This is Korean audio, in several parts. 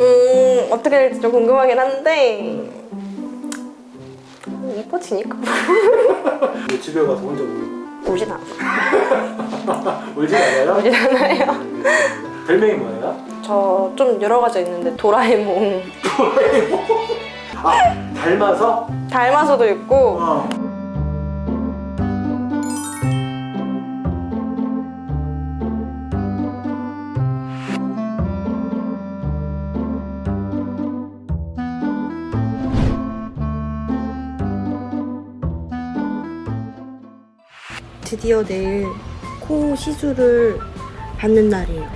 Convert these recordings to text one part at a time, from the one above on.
음 어떻게 될지 좀 궁금하긴 한데 이뻐지니까 집에 가서 혼자 울, 울진 않아 울진 않아요? 울진 않아요 알겠습니다. 별명이 뭐예요? 저 좀 여러 가지 있는데 도라에몽 아 닮아서? 닮아서도 있고 어. 드디어 내일 코 시술을 받는 날이에요.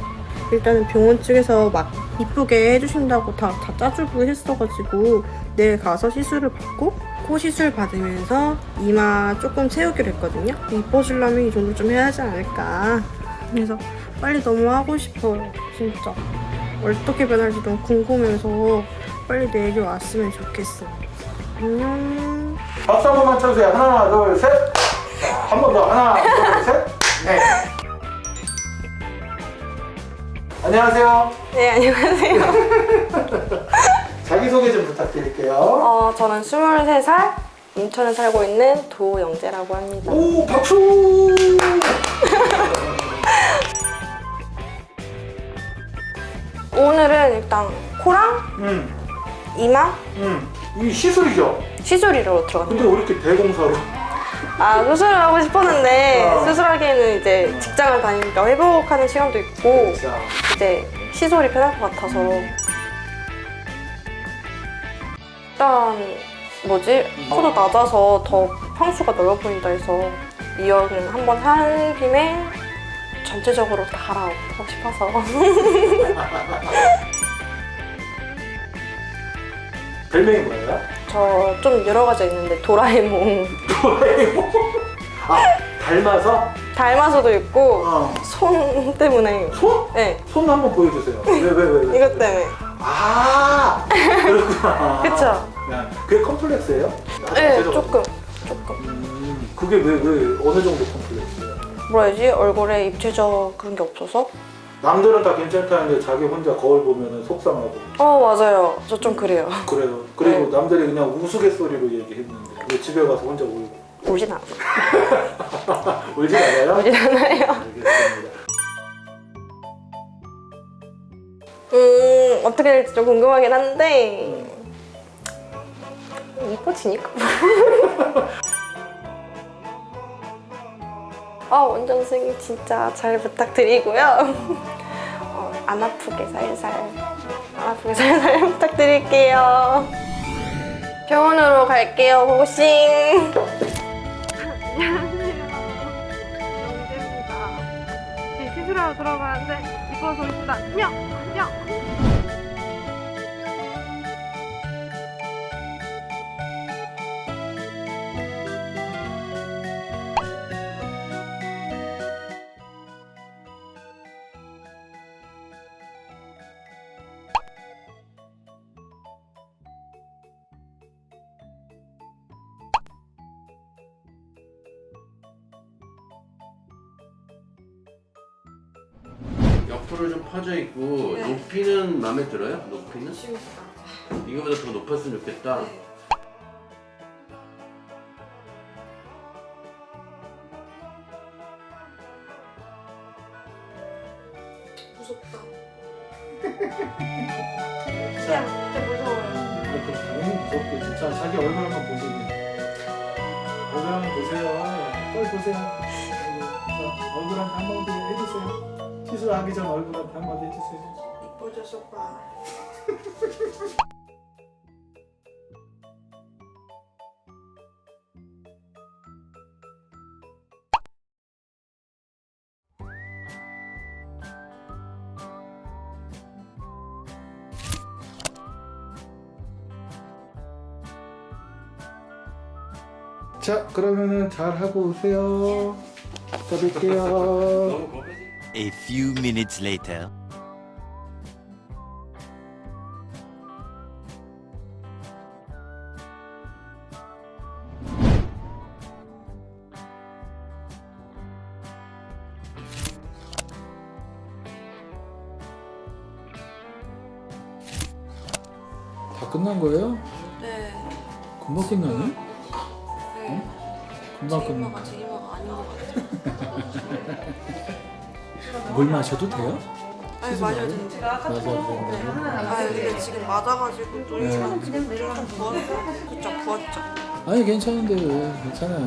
일단은 병원 측에서 막 이쁘게 해주신다고 다, 다 짜주고 했어가지고 내일 가서 시술을 받고 코 시술 받으면서 이마 조금 채우기로 했거든요. 이뻐지려면 이 정도 좀 해야 하지 않을까. 그래서 빨리 너무 하고 싶어요. 진짜. 어떻게 변할지 너무 궁금해서 빨리 내일이 왔으면 좋겠어. 안녕. 박수 한 번만 쳐주세요. 하나, 둘, 셋. 한 번 더. 하나, 둘, 셋. 네. 안녕하세요. 네, 안녕하세요. 자기소개 좀 부탁드릴게요. 어, 저는 23살, 인천에 살고 있는 도영재라고 합니다. 오, 박수! 오늘은 일단 코랑 음, 이마 음. 이 시술이죠? 시술이로 들어갔는데 근데 왜 이렇게 대공사로? 아 수술을 하고 싶었는데 어. 수술하기에는 이제 직장을 다니니까 회복하는 시간도 있고 자, 이제 시술이 편할 것 같아서. 일단 뭐지? 코도 낮아서 더 평수가 넓어 보인다 해서 이어를 한번 한 김에 전체적으로 다 갈아엎고 싶어서. 별명이 뭐예요? 저 좀 여러 가지 있는데 도라에몽 아, 닮아서? 닮아서도 있고 어. 손 때문에 손? 네 손 한번 보여주세요. 왜, 왜, 왜? 왜? 이것 때문에 아, 그렇구나. 그쵸? 네. 그게 컴플렉스예요? 네 전체적으로? 조금 조금 음, 그게 왜, 왜, 어느 정도 컴플렉스예요? 뭐라 해야지 얼굴에 입체적 그런 게 없어서 남들은 다 괜찮다는데 자기 혼자 거울 보면 속상하고. 어 맞아요. 저 좀 그래요. 그래요. 그리고 네. 남들이 그냥 우스갯소리로 얘기했는데 왜 집에 가서 혼자 울고? 울진 않아 울지 않아요? 울진 않아요. 알겠습니다. 음 어떻게 될지 좀 궁금하긴 한데. 이뻐지니까 아 원장 선생님 진짜 잘 부탁드리고요. 어, 안 아프게 살살 안 아프게 살살 부탁드릴게요. 병원으로 갈게요 고고싱 안녕하세요 시술하러 들어가는데 이뻐서 오겠습니다 안녕 안녕 옆으로 좀 퍼져 있고 네. 높이는 마음에 들어요? 높이는? 이거보다 더 높았으면 좋겠다. 무섭다. 진짜 진짜 무서워요. 이렇게 너무 무섭게 진짜 자기 얼굴 한번 보시고 얼굴 한번 보세요. 빨리 보세요. 얼굴한테 한마디 해주세요. 시술하기 전 얼굴한테 한마디 해주세요. 이뻐져서 봐. 자 그러면은 잘 하고 오세요. 또 뵐게요. A few minutes later. 다 끝난 거예요? 네. 금방 끝나네? 네. 금방 제 끝나. 이마가 제 이마가 아닌 것 같아요. 물 마셔도 돼요? 아니 마셔야 되는데. 맞아. 네. 아 근데 지금 맞아가지고 또 네. 좀좀 부었어. 그쵸 부었죠. 아니 괜찮은데 왜? 괜찮아요.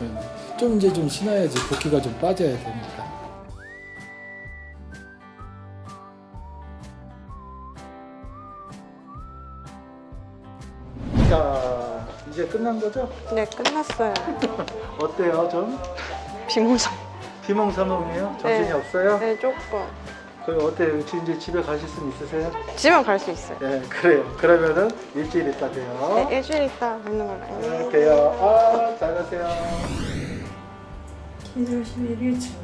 네. 좀 이제 좀 신어야지 붓기가 좀 빠져야 되니까. 자 이제 끝난 거죠? 네 끝났어요. 어때요 좀? 비몽사. 김홍사몽이에요? 정신이 네. 없어요? 네 조금 그럼 어때요? 이제 집에 가실 수 있으세요? 집은 갈 수 있어요 네 그래요 그러면은 일주일 있다 돼요 네 일주일 있다 뵙는 걸로 안녕히 계세요 아, 잘 가세요 1월 11일 지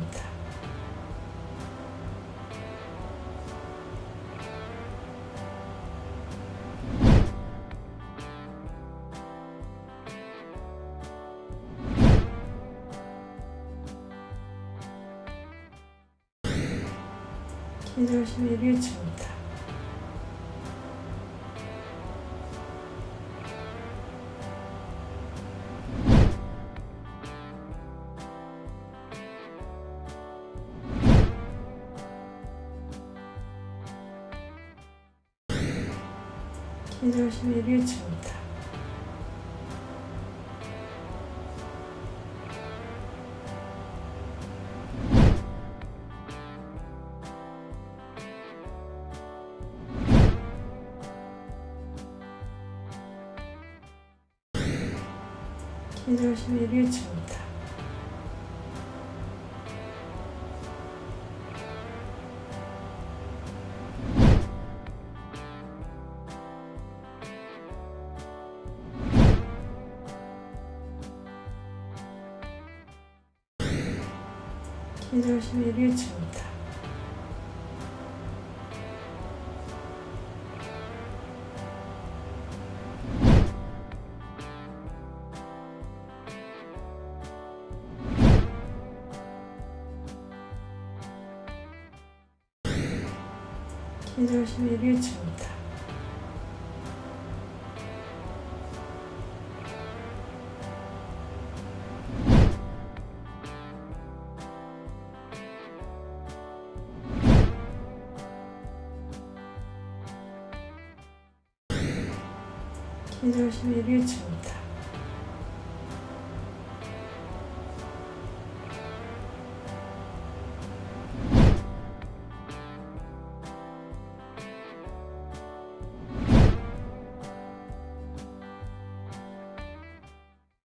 11월 11일 칩니다. 이럴 11일 칩니다. 기절 11일차입니다. 기절 11일차입니다. 기절 11일차입니다. 기절 11일차입니다.